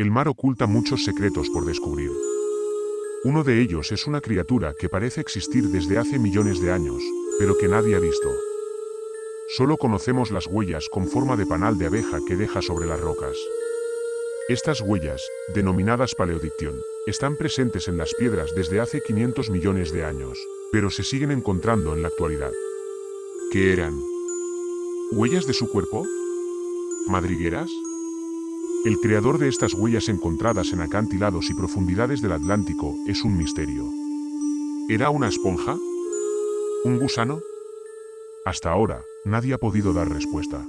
El mar oculta muchos secretos por descubrir. Uno de ellos es una criatura que parece existir desde hace millones de años, pero que nadie ha visto. Solo conocemos las huellas con forma de panal de abeja que deja sobre las rocas. Estas huellas, denominadas paleodicción, están presentes en las piedras desde hace 500 millones de años, pero se siguen encontrando en la actualidad. ¿Qué eran? ¿Huellas de su cuerpo? ¿Madrigueras? El creador de estas huellas encontradas en acantilados y profundidades del Atlántico es un misterio. ¿Era una esponja? ¿Un gusano? Hasta ahora, nadie ha podido dar respuesta.